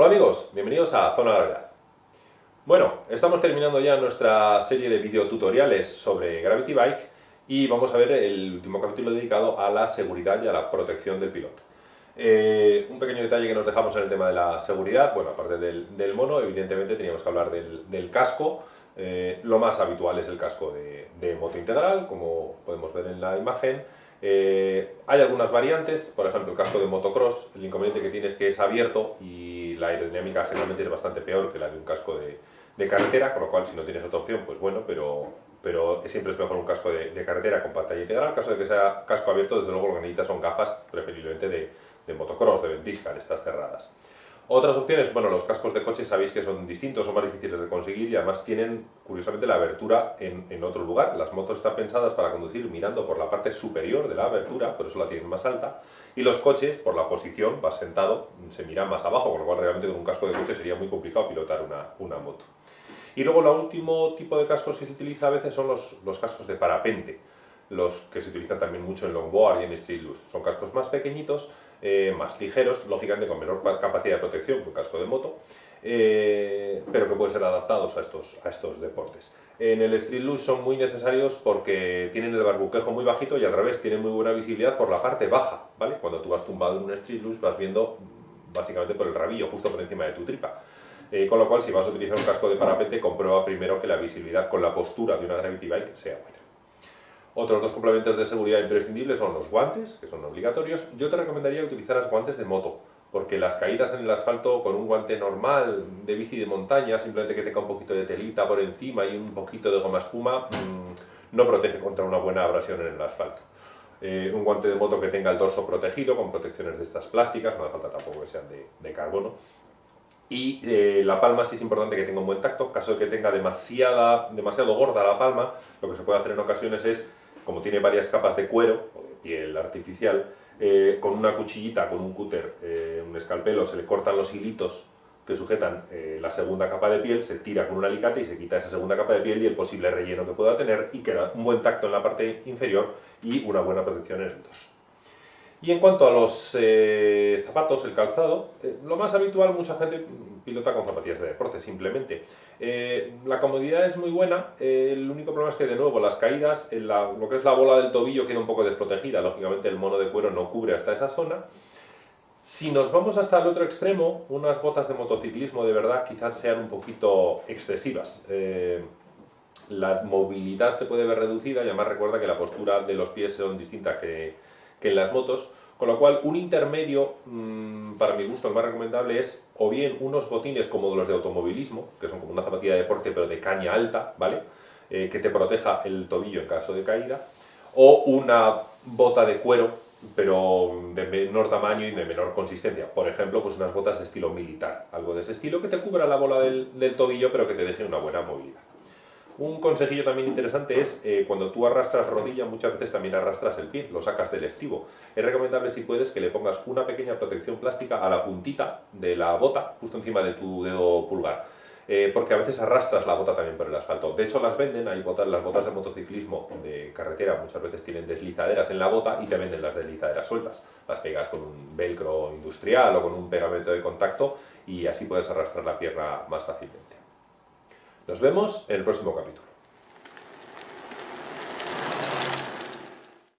Hola amigos, bienvenidos a Zona Gravedad. Bueno, estamos terminando ya nuestra serie de videotutoriales sobre Gravity Bike y vamos a ver el último capítulo dedicado a la seguridad y a la protección del piloto. Eh, un pequeño detalle que nos dejamos en el tema de la seguridad, bueno, aparte del, mono, evidentemente teníamos que hablar del, casco, eh, lo más habitual es el casco de moto integral, como podemos ver en la imagen, eh, hay algunas variantes, por ejemplo el casco de motocross, el inconveniente que tiene es que es abierto y la aerodinámica generalmente es bastante peor que la de un casco de, carretera, con lo cual si no tienes otra opción, pues bueno, pero, pero siempre es mejor un casco de, carretera con pantalla integral. En caso de que sea casco abierto, desde luego lo que necesitas son gafas, preferiblemente de, de motocross, de ventisca, estas cerradas. Otras opciones, bueno, los cascos de coche sabéis que son distintos, son más difíciles de conseguir y además tienen, curiosamente, la abertura en, otro lugar. Las motos están pensadas para conducir mirando por la parte superior de la abertura, por eso la tienen más alta, y los coches, por la posición, vas sentado, se miran más abajo, con lo cual realmente con un casco de coche sería muy complicado pilotar una, una moto. Y luego el último tipo de cascos que se utiliza a veces son los, los cascos de parapente, los que se utilizan también mucho en longboard y en street loose. Son cascos más pequeñitos, eh, más ligeros, lógicamente con menor capacidad de protección que un casco de moto, eh, pero que pueden ser adaptados a estos, a estos deportes. En el Street Loose son muy necesarios porque tienen el barbuquejo muy bajito y al revés, tienen muy buena visibilidad por la parte baja, ¿vale? Cuando tú vas tumbado en un Street Loose vas viendo básicamente por el rabillo, justo por encima de tu tripa. Eh, con lo cual, si vas a utilizar un casco de parapente, comprueba primero que la visibilidad con la postura de una Gravity Bike sea buena. Otros dos complementos de seguridad imprescindibles son los guantes, que son obligatorios. Yo te recomendaría utilizar los guantes de moto, porque las caídas en el asfalto con un guante normal de bici de montaña, simplemente que tenga un poquito de telita por encima y un poquito de goma espuma, mm, no protege contra una buena abrasión en el asfalto. Eh, un guante de moto que tenga el dorso protegido, con protecciones de estas plásticas, no hace falta tampoco que sean de, carbono. Y eh, la palma sí es importante que tenga un buen tacto, caso de que tenga demasiada, demasiado gorda la palma, lo que se puede hacer en ocasiones es como tiene varias capas de cuero piel artificial, eh, con una cuchillita, con un cúter, eh, un escalpelo, se le cortan los hilitos que sujetan eh, la segunda capa de piel, se tira con un alicate y se quita esa segunda capa de piel y el posible relleno que pueda tener y queda un buen tacto en la parte inferior y una buena protección en el dorso. Y en cuanto a los eh, zapatos, el calzado, eh, lo más habitual, mucha gente pilota con zapatillas de deporte, simplemente. Eh, la comodidad es muy buena, el único problema es que, de nuevo, las caídas, lo que es la bola del tobillo queda un poco desprotegida, lógicamente el mono de cuero no cubre hasta esa zona. Si nos vamos hasta el otro extremo, unas botas de motociclismo de verdad quizás sean un poquito excesivas. la movilidad se puede ver reducida y además recuerda que la postura de los pies son distinta que que en las motos, con lo cual un intermedio, mm, para mi gusto, el más recomendable es o bien unos botines como los de automovilismo, que son como una zapatilla de deporte pero de caña alta, ¿vale? Eh, que te proteja el tobillo en caso de caída, o una bota de cuero pero de menor tamaño y de menor consistencia. Por ejemplo, pues unas botas de estilo militar, algo de ese estilo que te cubra la bola del tobillo pero que te deje una buena movilidad. Un consejillo también interesante es eh, cuando tú arrastras rodilla, muchas veces también arrastras el pie, lo sacas del estribo. Es recomendable si puedes que le pongas una pequeña protección plástica a la puntita de la bota, justo encima de tu dedo pulgar. Eh, porque a veces arrastras la bota también por el asfalto. De hecho, las venden, hay botas, las botas de motociclismo de carretera muchas veces tienen deslizaderas en la bota y te venden las deslizaderas sueltas. Las pegas con un velcro industrial o con un pegamento de contacto y así puedes arrastrar la pierna más fácilmente. Nos vemos en el próximo capítulo.